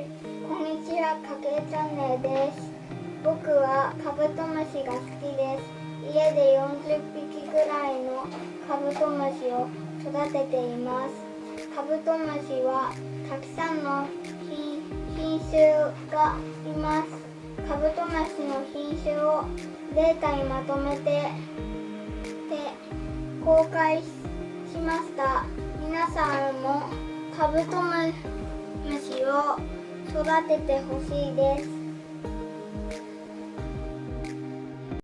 こんにちは、かけチャンネルです。僕はカブトムシが好きです。家で40匹ぐらいのカブトムシを育てています。カブトムシはたくさんの品種がいます。カブトムシの品種をデータにまとめてて公開しました。皆さんもカブトムシ育ててほしいです。